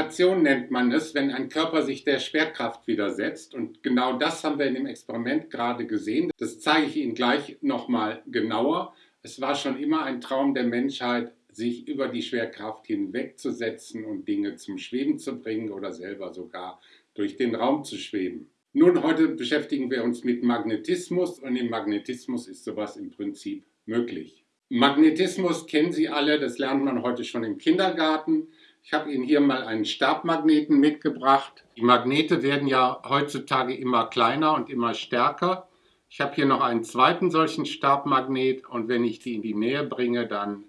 Gravitation nennt man es, wenn ein Körper sich der Schwerkraft widersetzt. Und genau das haben wir in dem Experiment gerade gesehen. Das zeige ich Ihnen gleich nochmal genauer. Es war schon immer ein Traum der Menschheit, sich über die Schwerkraft hinwegzusetzen und Dinge zum Schweben zu bringen oder selber sogar durch den Raum zu schweben. Nun, heute beschäftigen wir uns mit Magnetismus und im Magnetismus ist sowas im Prinzip möglich. Magnetismus kennen Sie alle, das lernt man heute schon im Kindergarten. Ich habe Ihnen hier mal einen Stabmagneten mitgebracht. Die Magnete werden ja heutzutage immer kleiner und immer stärker. Ich habe hier noch einen zweiten solchen Stabmagnet und wenn ich die in die Nähe bringe, dann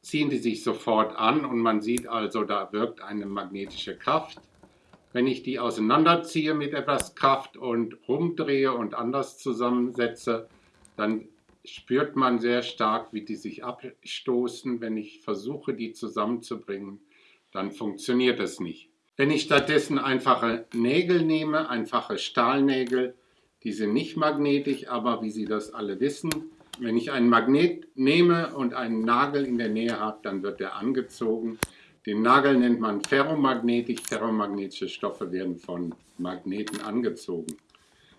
ziehen die sich sofort an und man sieht also, da wirkt eine magnetische Kraft. Wenn ich die auseinanderziehe mit etwas Kraft und rumdrehe und anders zusammensetze, dann spürt man sehr stark, wie die sich abstoßen. Wenn ich versuche, die zusammenzubringen, dann funktioniert es nicht. Wenn ich stattdessen einfache Nägel nehme, einfache Stahlnägel, die sind nicht magnetisch, aber wie Sie das alle wissen, wenn ich einen Magnet nehme und einen Nagel in der Nähe habe, dann wird er angezogen. Den Nagel nennt man ferromagnetisch. Ferromagnetische Stoffe werden von Magneten angezogen.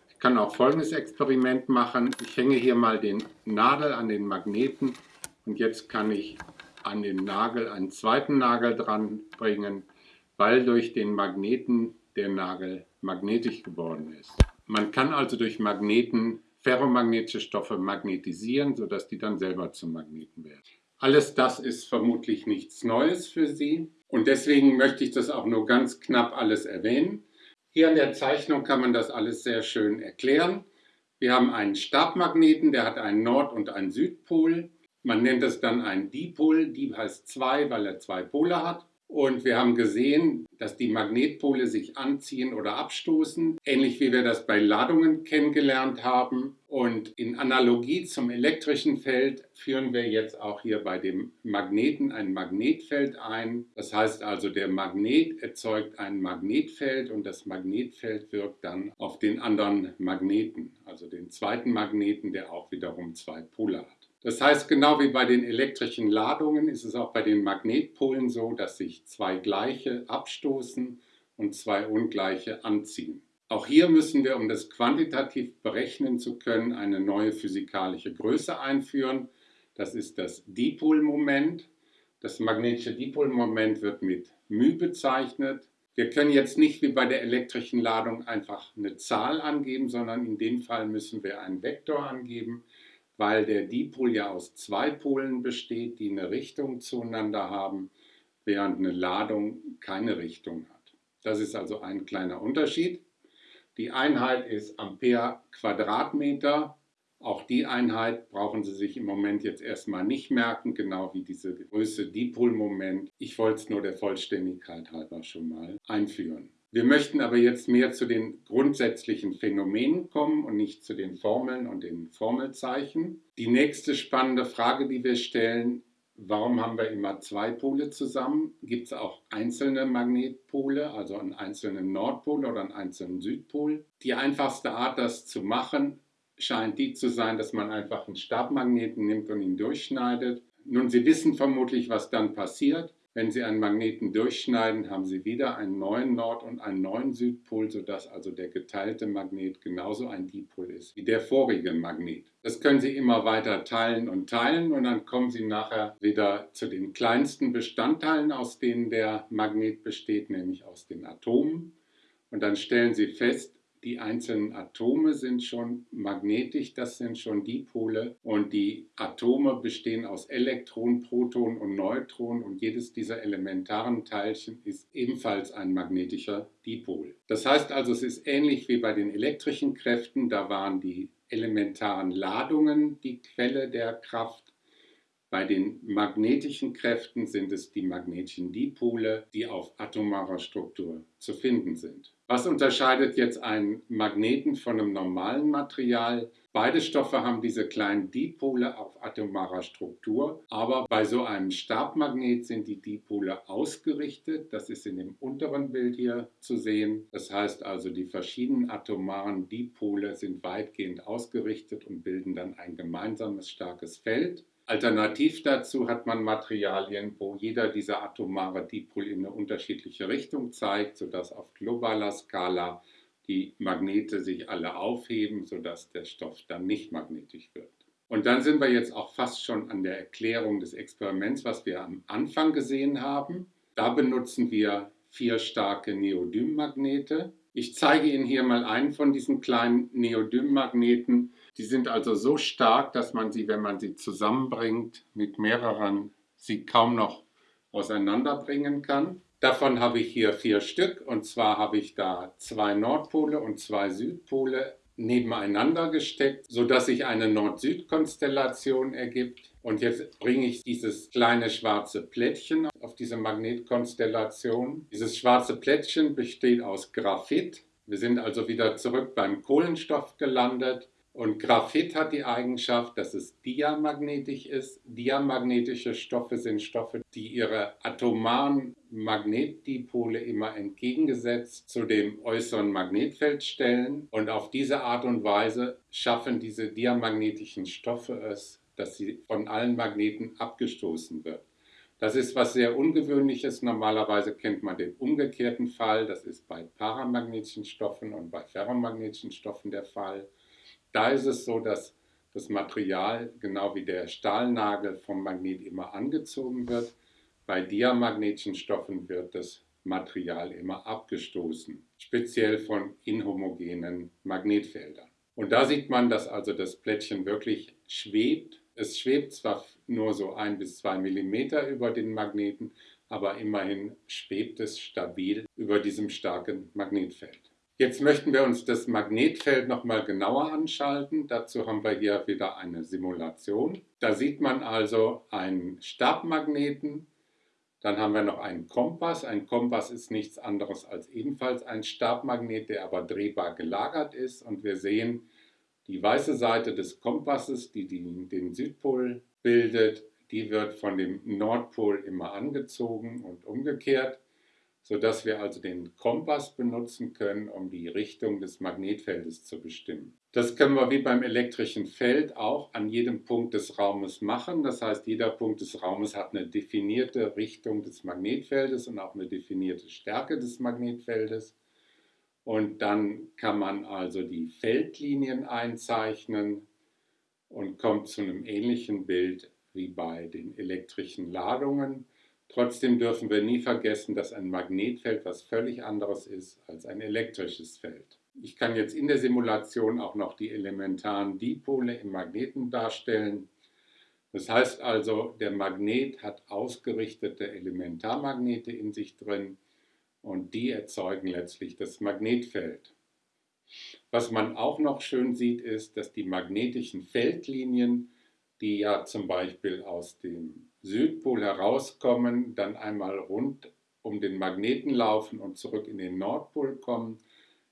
Ich kann auch folgendes Experiment machen. Ich hänge hier mal den Nadel an den Magneten und jetzt kann ich an den Nagel einen zweiten Nagel dran bringen, weil durch den Magneten der Nagel magnetisch geworden ist. Man kann also durch Magneten ferromagnetische Stoffe magnetisieren, sodass die dann selber zum Magneten werden. Alles das ist vermutlich nichts Neues für Sie und deswegen möchte ich das auch nur ganz knapp alles erwähnen. Hier an der Zeichnung kann man das alles sehr schön erklären. Wir haben einen Stabmagneten, der hat einen Nord- und einen Südpol. Man nennt es dann einen Dipol. Dip heißt zwei, weil er zwei Pole hat. Und wir haben gesehen, dass die Magnetpole sich anziehen oder abstoßen, ähnlich wie wir das bei Ladungen kennengelernt haben. Und in Analogie zum elektrischen Feld führen wir jetzt auch hier bei dem Magneten ein Magnetfeld ein. Das heißt also, der Magnet erzeugt ein Magnetfeld und das Magnetfeld wirkt dann auf den anderen Magneten, also den zweiten Magneten, der auch wiederum zwei Pole hat. Das heißt, genau wie bei den elektrischen Ladungen ist es auch bei den Magnetpolen so, dass sich zwei gleiche abstoßen und zwei ungleiche anziehen. Auch hier müssen wir, um das quantitativ berechnen zu können, eine neue physikalische Größe einführen. Das ist das Dipolmoment. Das magnetische Dipolmoment wird mit μ bezeichnet. Wir können jetzt nicht wie bei der elektrischen Ladung einfach eine Zahl angeben, sondern in dem Fall müssen wir einen Vektor angeben weil der Dipol ja aus zwei Polen besteht, die eine Richtung zueinander haben, während eine Ladung keine Richtung hat. Das ist also ein kleiner Unterschied. Die Einheit ist Ampere Quadratmeter. Auch die Einheit brauchen Sie sich im Moment jetzt erstmal nicht merken, genau wie diese Größe Dipolmoment. Ich wollte es nur der Vollständigkeit halber schon mal einführen. Wir möchten aber jetzt mehr zu den grundsätzlichen Phänomenen kommen und nicht zu den Formeln und den Formelzeichen. Die nächste spannende Frage, die wir stellen, warum haben wir immer zwei Pole zusammen? Gibt es auch einzelne Magnetpole, also einen einzelnen Nordpol oder einen einzelnen Südpol? Die einfachste Art, das zu machen, scheint die zu sein, dass man einfach einen Stabmagneten nimmt und ihn durchschneidet. Nun, Sie wissen vermutlich, was dann passiert. Wenn Sie einen Magneten durchschneiden, haben Sie wieder einen neuen Nord- und einen neuen Südpol, sodass also der geteilte Magnet genauso ein Dipol ist wie der vorige Magnet. Das können Sie immer weiter teilen und teilen und dann kommen Sie nachher wieder zu den kleinsten Bestandteilen, aus denen der Magnet besteht, nämlich aus den Atomen. Und dann stellen Sie fest, die einzelnen Atome sind schon magnetisch, das sind schon Dipole und die Atome bestehen aus Elektronen, Protonen und Neutronen und jedes dieser elementaren Teilchen ist ebenfalls ein magnetischer Dipol. Das heißt also, es ist ähnlich wie bei den elektrischen Kräften, da waren die elementaren Ladungen die Quelle der Kraft bei den magnetischen Kräften sind es die magnetischen Dipole, die auf atomarer Struktur zu finden sind. Was unterscheidet jetzt einen Magneten von einem normalen Material? Beide Stoffe haben diese kleinen Dipole auf atomarer Struktur, aber bei so einem Stabmagnet sind die Dipole ausgerichtet. Das ist in dem unteren Bild hier zu sehen. Das heißt also, die verschiedenen atomaren Dipole sind weitgehend ausgerichtet und bilden dann ein gemeinsames starkes Feld. Alternativ dazu hat man Materialien, wo jeder dieser atomare Dipol in eine unterschiedliche Richtung zeigt, sodass auf globaler Skala die Magnete sich alle aufheben, sodass der Stoff dann nicht magnetisch wird. Und dann sind wir jetzt auch fast schon an der Erklärung des Experiments, was wir am Anfang gesehen haben. Da benutzen wir vier starke Neodym-Magnete. Ich zeige Ihnen hier mal einen von diesen kleinen Neodym-Magneten. Die sind also so stark, dass man sie, wenn man sie zusammenbringt, mit mehreren, sie kaum noch auseinanderbringen kann. Davon habe ich hier vier Stück und zwar habe ich da zwei Nordpole und zwei Südpole nebeneinander gesteckt, sodass sich eine Nord-Süd-Konstellation ergibt. Und jetzt bringe ich dieses kleine schwarze Plättchen auf diese Magnetkonstellation. Dieses schwarze Plättchen besteht aus Graphit. Wir sind also wieder zurück beim Kohlenstoff gelandet. Und Graphit hat die Eigenschaft, dass es diamagnetisch ist. Diamagnetische Stoffe sind Stoffe, die ihre atomaren Magnetdipole immer entgegengesetzt zu dem äußeren Magnetfeld stellen. Und auf diese Art und Weise schaffen diese diamagnetischen Stoffe es, dass sie von allen Magneten abgestoßen wird. Das ist was sehr Ungewöhnliches. Normalerweise kennt man den umgekehrten Fall. Das ist bei paramagnetischen Stoffen und bei ferromagnetischen Stoffen der Fall. Da ist es so, dass das Material, genau wie der Stahlnagel vom Magnet immer angezogen wird. Bei diamagnetischen Stoffen wird das Material immer abgestoßen, speziell von inhomogenen Magnetfeldern. Und da sieht man, dass also das Plättchen wirklich schwebt. Es schwebt zwar nur so ein bis zwei Millimeter über den Magneten, aber immerhin schwebt es stabil über diesem starken Magnetfeld. Jetzt möchten wir uns das Magnetfeld nochmal genauer anschalten. Dazu haben wir hier wieder eine Simulation. Da sieht man also einen Stabmagneten. Dann haben wir noch einen Kompass. Ein Kompass ist nichts anderes als ebenfalls ein Stabmagnet, der aber drehbar gelagert ist. Und wir sehen die weiße Seite des Kompasses, die den Südpol bildet, die wird von dem Nordpol immer angezogen und umgekehrt sodass wir also den Kompass benutzen können, um die Richtung des Magnetfeldes zu bestimmen. Das können wir wie beim elektrischen Feld auch an jedem Punkt des Raumes machen. Das heißt, jeder Punkt des Raumes hat eine definierte Richtung des Magnetfeldes und auch eine definierte Stärke des Magnetfeldes. Und dann kann man also die Feldlinien einzeichnen und kommt zu einem ähnlichen Bild wie bei den elektrischen Ladungen. Trotzdem dürfen wir nie vergessen, dass ein Magnetfeld was völlig anderes ist als ein elektrisches Feld. Ich kann jetzt in der Simulation auch noch die elementaren Dipole im Magneten darstellen. Das heißt also, der Magnet hat ausgerichtete Elementarmagnete in sich drin und die erzeugen letztlich das Magnetfeld. Was man auch noch schön sieht, ist, dass die magnetischen Feldlinien, die ja zum Beispiel aus dem Südpol herauskommen, dann einmal rund um den Magneten laufen und zurück in den Nordpol kommen,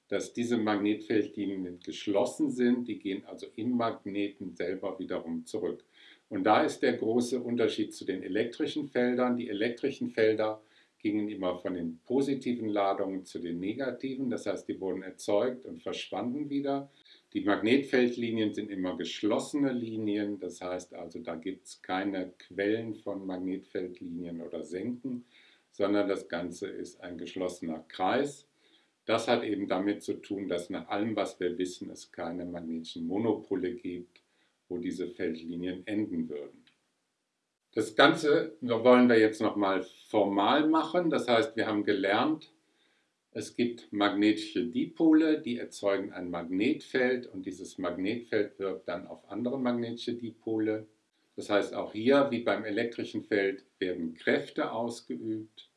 dass diese Magnetfeldlinien geschlossen sind, die gehen also im Magneten selber wiederum zurück. Und da ist der große Unterschied zu den elektrischen Feldern. Die elektrischen Felder gingen immer von den positiven Ladungen zu den negativen, das heißt, die wurden erzeugt und verschwanden wieder. Die Magnetfeldlinien sind immer geschlossene Linien, das heißt also, da gibt es keine Quellen von Magnetfeldlinien oder Senken, sondern das Ganze ist ein geschlossener Kreis. Das hat eben damit zu tun, dass nach allem, was wir wissen, es keine magnetischen Monopole gibt, wo diese Feldlinien enden würden. Das Ganze wollen wir jetzt nochmal formal machen, das heißt, wir haben gelernt, es gibt magnetische Dipole, die erzeugen ein Magnetfeld und dieses Magnetfeld wirkt dann auf andere magnetische Dipole. Das heißt, auch hier, wie beim elektrischen Feld, werden Kräfte ausgeübt.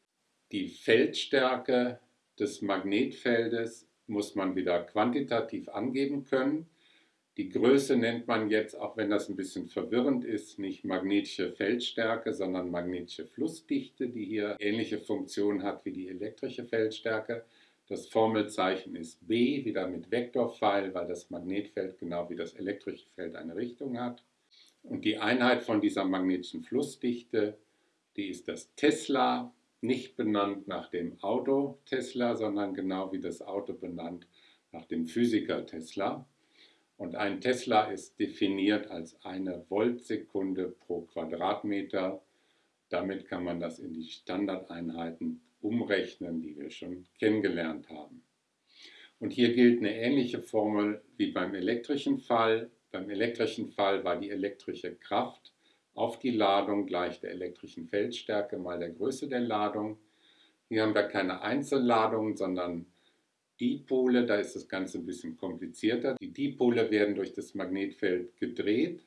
Die Feldstärke des Magnetfeldes muss man wieder quantitativ angeben können. Die Größe nennt man jetzt, auch wenn das ein bisschen verwirrend ist, nicht magnetische Feldstärke, sondern magnetische Flussdichte, die hier ähnliche Funktion hat wie die elektrische Feldstärke. Das Formelzeichen ist B, wieder mit Vektorpfeil, weil das Magnetfeld genau wie das elektrische Feld eine Richtung hat. Und die Einheit von dieser magnetischen Flussdichte, die ist das Tesla, nicht benannt nach dem Auto Tesla, sondern genau wie das Auto benannt nach dem Physiker Tesla. Und ein Tesla ist definiert als eine Voltsekunde pro Quadratmeter. Damit kann man das in die Standardeinheiten umrechnen, die wir schon kennengelernt haben. Und hier gilt eine ähnliche Formel wie beim elektrischen Fall. Beim elektrischen Fall war die elektrische Kraft auf die Ladung gleich der elektrischen Feldstärke mal der Größe der Ladung. Hier haben wir keine Einzelladungen, sondern Dipole, da ist das Ganze ein bisschen komplizierter. Die Dipole werden durch das Magnetfeld gedreht.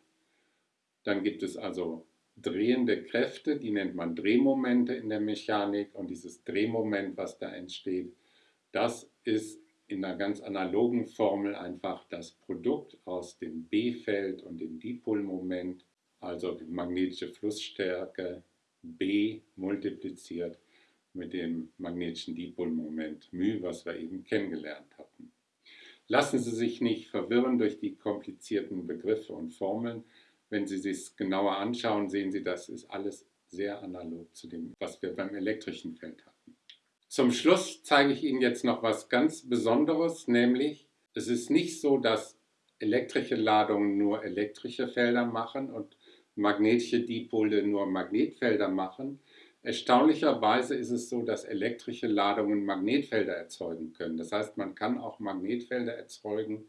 Dann gibt es also drehende Kräfte, die nennt man Drehmomente in der Mechanik. Und dieses Drehmoment, was da entsteht, das ist in einer ganz analogen Formel einfach das Produkt aus dem B-Feld und dem Dipolmoment, also die magnetische Flussstärke B multipliziert mit dem magnetischen Dipolmoment μ, was wir eben kennengelernt hatten. Lassen Sie sich nicht verwirren durch die komplizierten Begriffe und Formeln. Wenn Sie sich genauer anschauen, sehen Sie, das ist alles sehr analog zu dem, was wir beim elektrischen Feld hatten. Zum Schluss zeige ich Ihnen jetzt noch was ganz Besonderes, nämlich es ist nicht so, dass elektrische Ladungen nur elektrische Felder machen und magnetische Dipole nur Magnetfelder machen, Erstaunlicherweise ist es so, dass elektrische Ladungen Magnetfelder erzeugen können. Das heißt, man kann auch Magnetfelder erzeugen,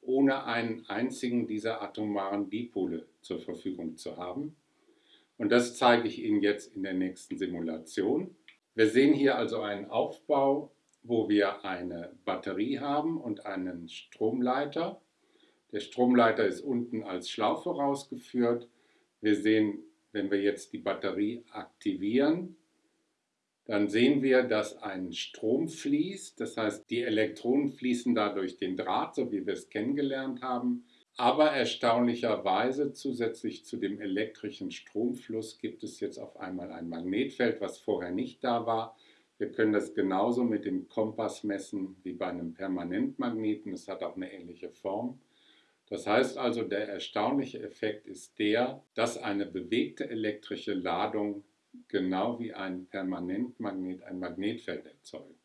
ohne einen einzigen dieser atomaren Dipole zur Verfügung zu haben. Und das zeige ich Ihnen jetzt in der nächsten Simulation. Wir sehen hier also einen Aufbau, wo wir eine Batterie haben und einen Stromleiter. Der Stromleiter ist unten als Schlaufe rausgeführt. Wir sehen wenn wir jetzt die Batterie aktivieren, dann sehen wir, dass ein Strom fließt. Das heißt, die Elektronen fließen da durch den Draht, so wie wir es kennengelernt haben. Aber erstaunlicherweise zusätzlich zu dem elektrischen Stromfluss gibt es jetzt auf einmal ein Magnetfeld, was vorher nicht da war. Wir können das genauso mit dem Kompass messen wie bei einem Permanentmagneten. Es hat auch eine ähnliche Form. Das heißt also, der erstaunliche Effekt ist der, dass eine bewegte elektrische Ladung genau wie ein Permanentmagnet ein Magnetfeld erzeugt.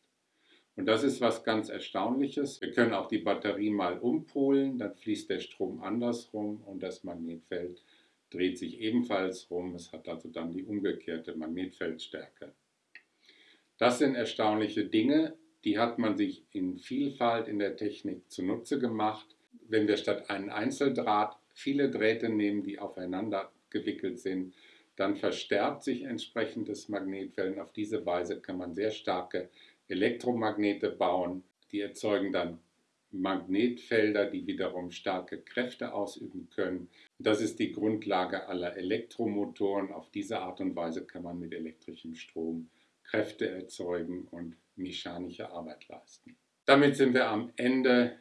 Und das ist was ganz Erstaunliches. Wir können auch die Batterie mal umpolen, dann fließt der Strom andersrum und das Magnetfeld dreht sich ebenfalls rum. Es hat also dann die umgekehrte Magnetfeldstärke. Das sind erstaunliche Dinge, die hat man sich in Vielfalt in der Technik zunutze gemacht wenn wir statt einen Einzeldraht viele Drähte nehmen, die aufeinander gewickelt sind, dann verstärkt sich entsprechend das Magnetfeld. Auf diese Weise kann man sehr starke Elektromagnete bauen. Die erzeugen dann Magnetfelder, die wiederum starke Kräfte ausüben können. Das ist die Grundlage aller Elektromotoren. Auf diese Art und Weise kann man mit elektrischem Strom Kräfte erzeugen und mechanische Arbeit leisten. Damit sind wir am Ende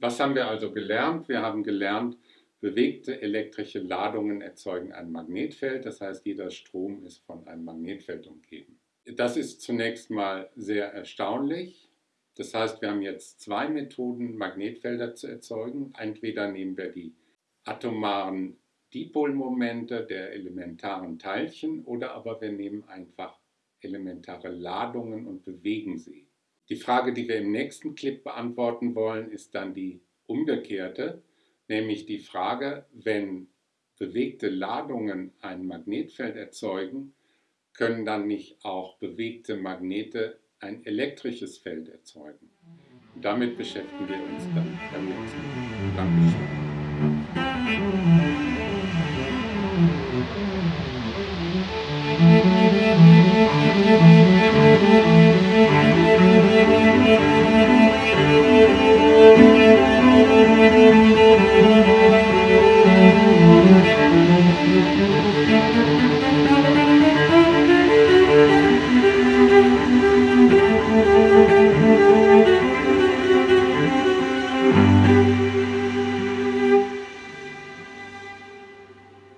was haben wir also gelernt? Wir haben gelernt, bewegte elektrische Ladungen erzeugen ein Magnetfeld, das heißt jeder Strom ist von einem Magnetfeld umgeben. Das ist zunächst mal sehr erstaunlich. Das heißt, wir haben jetzt zwei Methoden, Magnetfelder zu erzeugen. Entweder nehmen wir die atomaren Dipolmomente der elementaren Teilchen oder aber wir nehmen einfach elementare Ladungen und bewegen sie. Die Frage, die wir im nächsten Clip beantworten wollen, ist dann die umgekehrte, nämlich die Frage, wenn bewegte Ladungen ein Magnetfeld erzeugen, können dann nicht auch bewegte Magnete ein elektrisches Feld erzeugen. Und damit beschäftigen wir uns dann beim nächsten Mal. Dankeschön.